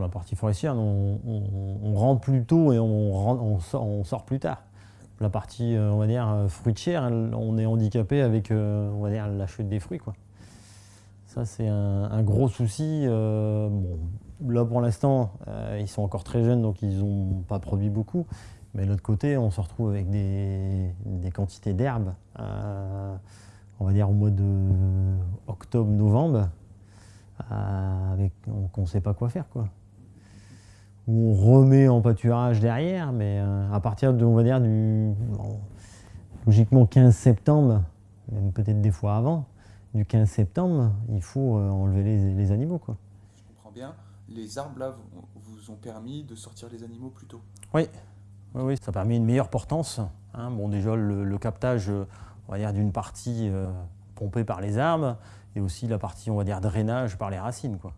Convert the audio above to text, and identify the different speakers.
Speaker 1: La partie forestière, on, rentre plus tôt et on, sort, plus tard. La partie, euh, on va dire, euh, fruitière, on est handicapé avec, euh, on va dire, la chute des fruits. Ça, c'est un, gros souci. là, pour l'instant, ils sont encore très jeunes, donc ils n'ont pas produit beaucoup. Mais de l'autre côté, on se retrouve avec des, quantités d'herbes, on va dire au mois de octobre-novembre, qu'on ne sait pas quoi faire. Quoi on remet en pâturage derrière, mais euh, à partir de, on va dire, du, logiquement 15 septembre, même peut-être des fois avant, du 15 septembre, il faut euh, enlever les, animaux. Quoi.
Speaker 2: Je comprends bien. Les arbres, là, vous, ont permis de sortir les animaux plus tôt
Speaker 1: Oui, oui, oui. ça a permis une meilleure portance. Hein. Bon, déjà, le, captage, on va dire, d'une partie euh, pompée par les arbres, et aussi la partie, on va dire, drainage par les racines. Quoi.